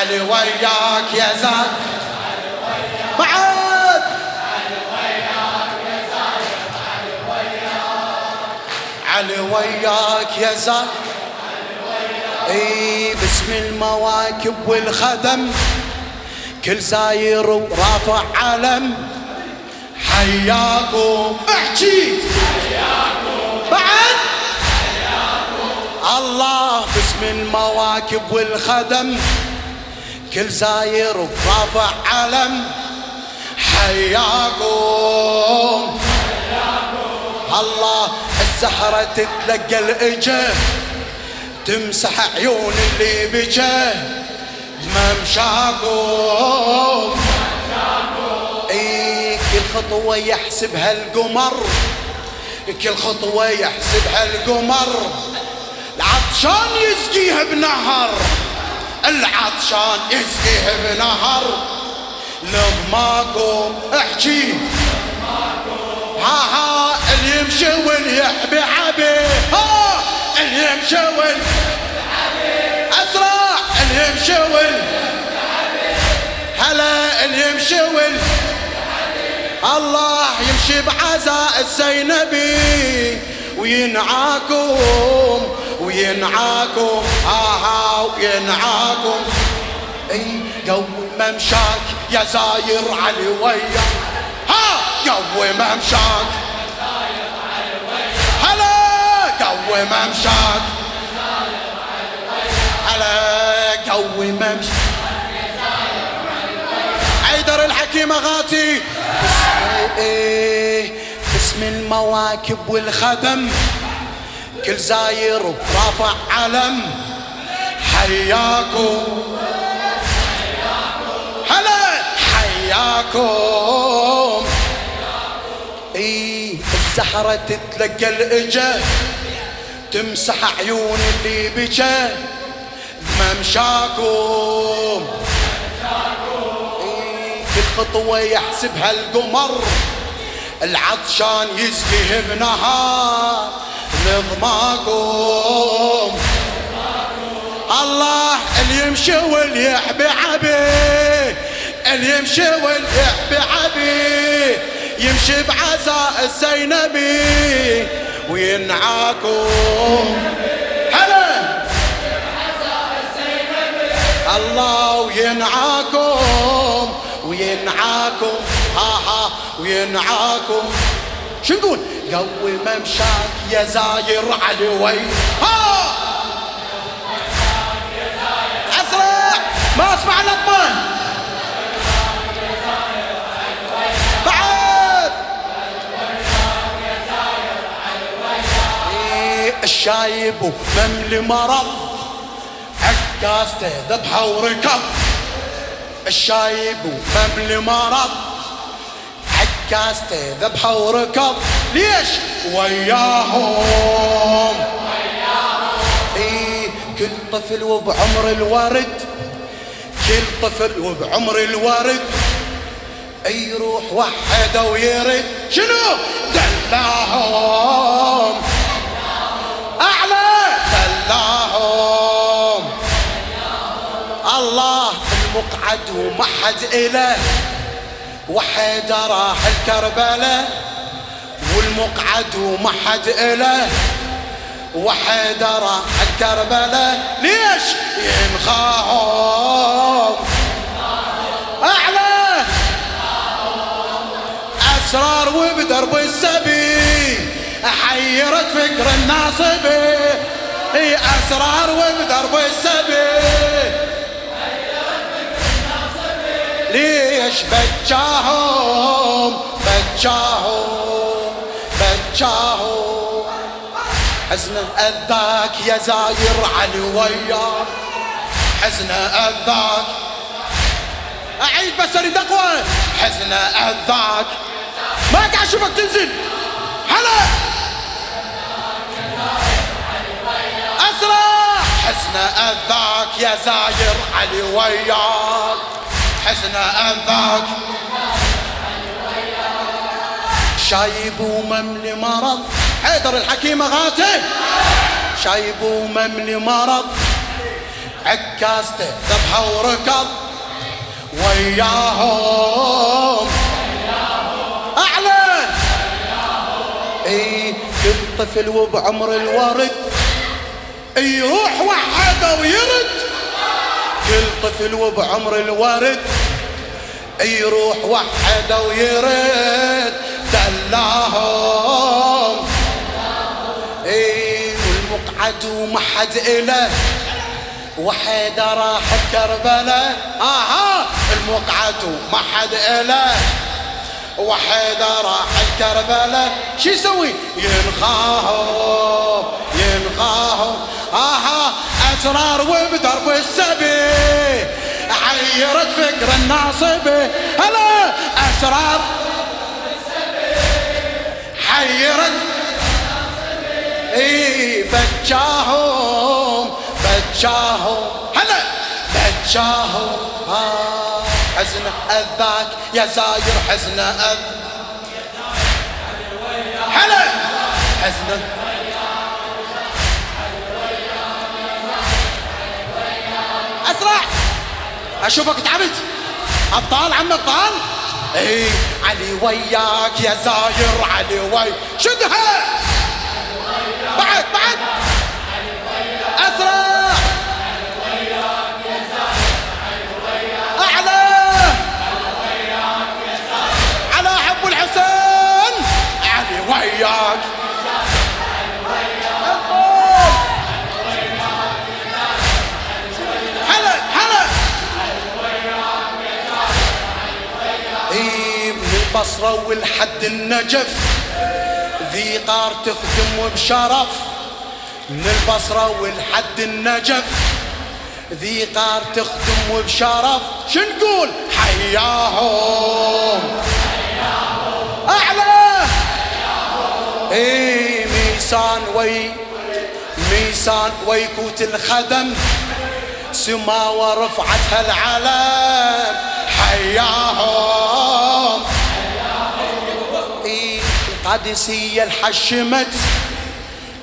علي وياك يا زاير بعد علي وياك يا زاير إي باسم المواكب والخدم. كل زاير ورافع علم. حياكم احكي. بعد. الله باسم المواكب والخدم. كل زاير ورافع علم. حياكم. الله الزهرة تتلقى الإجا. تمسح عيون اللي بجا. ممشاكم. اي كل خطوة يحسبها القمر كل خطوة يحسبها القمر العطشان يسقيها بنهر. العطشان يسقيها بنهر. لضماكم احكي. ها ها اللي يمشي واللي يحبي عبي ها اللي يمشي واللي أسرع اللي يمشي واللي هلا اللي يمشي واللي الله يمشي بعزاء الزينبي. وينعاكم وينعاكم. آها وينعاكم. إي قوي ممشاك يا زاير علي ويا. ها قوي ممشاك. هلا قوي ممشاك. هلا قوي ممشاك. حيدر الحكيم غاتي. باسم إيه باسم المواكب والخدم. كل زاير رافع علم حياكم هلا. حياكم اي الزهرة تتلقى الإجا. تمسح عيون اللي بجا. ممشاكم كل خطوة يحسبها القمر. العطشان بنهار نظماكم الله اللي يمشي واللي يحبي عبي اللي يمشي واللي يحبي عبي يمشي بعزاء الزينبي وينعاكم. هلا! الله وينعاكم وينعاكم ها ها وينعاكم. شو نقول؟ قوي ممشاك يا زاير علي وي ها! أسرع! ما أسمع الاطفال بعد! إيه، الشايب ومملي مرض عكاسته ذبحه وركض. الشايب ومملي مرض عكاسته ذبحة وركض ليش؟ وياهم. إي كل طفل وبعمر الورد كل طفل وبعمر الورد يروح وحدة ويرد. شنو؟ دلاهم. أعلى. دلاهم. الله المقعد وما حد إله. وحيد راح الكربلاء والمقعد وما حد إله. وحيد راح الكربلاء ليش؟ ينخاهم أعلى. أسرار وبدرب السبي حيرت فكر الناصبي إي أسرار وبدرب السبي ليش؟ بجاهم؟ بجاهم بجاهم. حزن أذاك يا زاير علي وياك حزن أذاك. أعيد بس أريد أقوى. حزن أذاك. ما قاعد أشوفك تنزل. هلا. أسرع. حزن أذاك يا زاير علي وياك حزن اذاك شايب ومملي مرض حيدر الحكيم غاتي. شايب ومملي مرض عكاسته ذبحة وركض وياهم. اعلن إي كل طفل وبعمر الورد. يروح وحده ويرد كل طفل وبعمر الورد. يروح وحده ويرد دلاهم. إي والمقعد وما حد إله. وحيد راح كربلاء آها المقعد وما حد إله. وحيد راح كربلاء شو يسوي؟ ينخاهم ينخاهم آها أسرار وبدرب السبي حيرت فكر الناصبي هلا أسرار. حيرت إي بجاهم بجاهم. هلا بجاهم. آه حزن أذاك يا زاير حزن أذ. هلا حزن أشوفك تعبت. أبطال عم أبطال. اي علي وياك يا زاير علي وي. شدها بعد بعد. البصرة والحد النجف ذي قار تخدم بشرف من البصرة والحد النجف ذي قار تخدم بشرف شو نقول؟ حياهم. أعلى. اي ميسان وي ميسان ويكوت الخدم. سما ورفعتها العلم. حياهم. القادسية الحشمت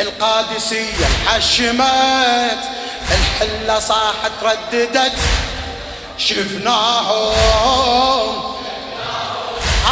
القادسية الحشمت الحلة صاحت رددت. شفناهم.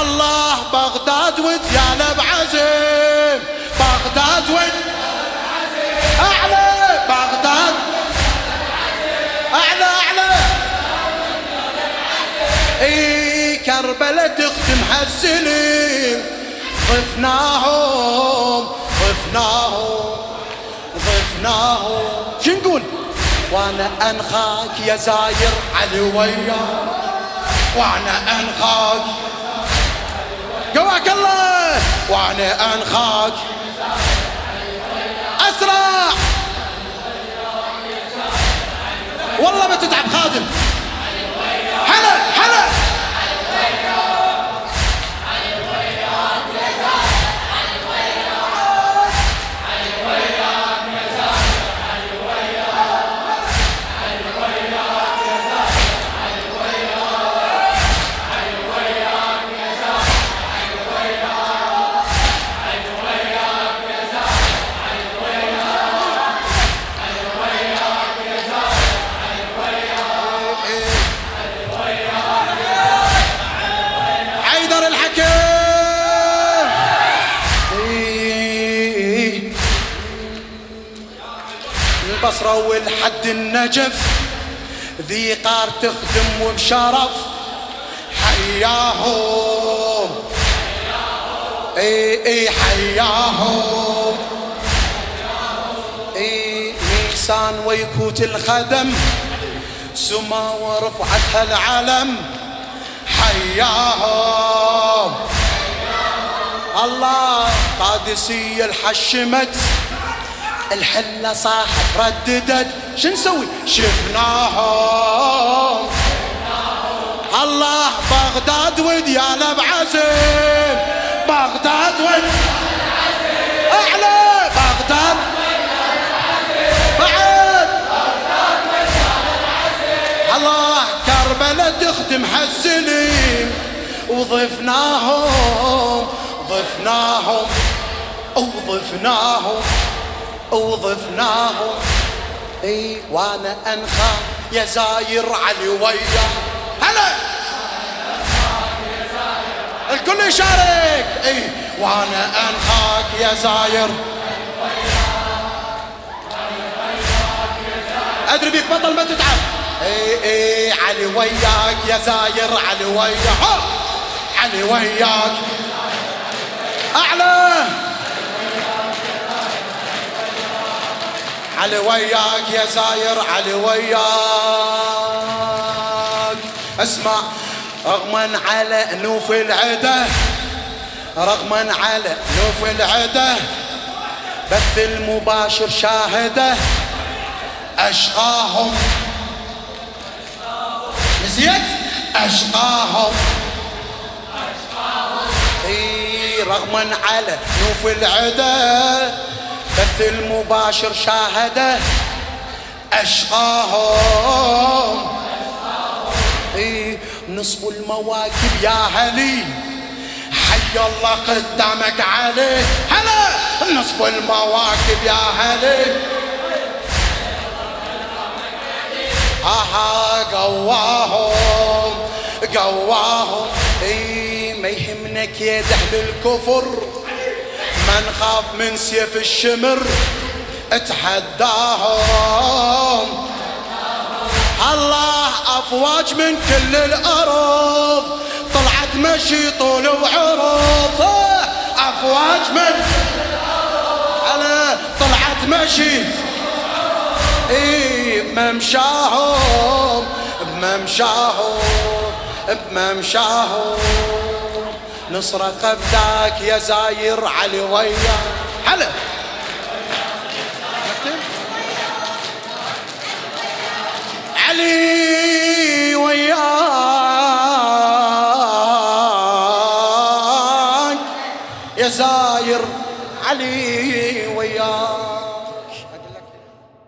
الله بغداد ودياله بعزم بغداد ود. أعلى. بغداد. أعلى أعلى. إي كربلة تختم هالسلم ضفناهم ضفناهم ضفناهم. شو نقول؟ وأنا انخاك يا زاير علي وياك وأنا انخاك. قواك الله. وأنا انخاك. اسرع. والله ما تتعب خادم. البصرة والحد النجف ذي قار تخدم وبشرف. حياهم إي إي حياهم إي ميسان ويكوت الخدم سما ورفعتها العلم. حياهم الله قادسية الحشمت. الحلة صاحت رددت. شو نسوي؟ شفناهم. الله بغداد ودياله بعزم بغداد ود. أعلى. بغداد. بعد. الله كربلة تخدم هالسليم وضفناهم. ضفناهم. وضفناهم وضفناهم إي وأنا أنخى يا زاير علي ويا هلا! الكل يشارك. إي وأنا أنخاك يا زاير. أدري بيك بطل ما تتعب. إي إي علي وياك يا زاير علي وياك. علي وياك. أعلى! علي وياك يا زاير علي وياك. اسمع رغما على نوف العده رغما على نوف العده بث المباشر شاهده أشقاهم. نسيت؟ أشقاهم. اي رغما على نوف العدا. بث المباشر شاهده أشقاهم. نصب المواكب يا هلي حي الله قدامك عليه هلا نصب المواكب يا هلي آها قواهم قواهم. إي ما يهمنك يا دهل الكفر. ما نخاف من سيف الشمر اتحداهم. الله أفواج من كل الأرض طلعت مشي طول وعرض أفواج من أنا طلعت مشي إي بممشاهم بممشاهم بممشاهم. نصرة قبداك يا زاير علي ويا. هلا علي وياك.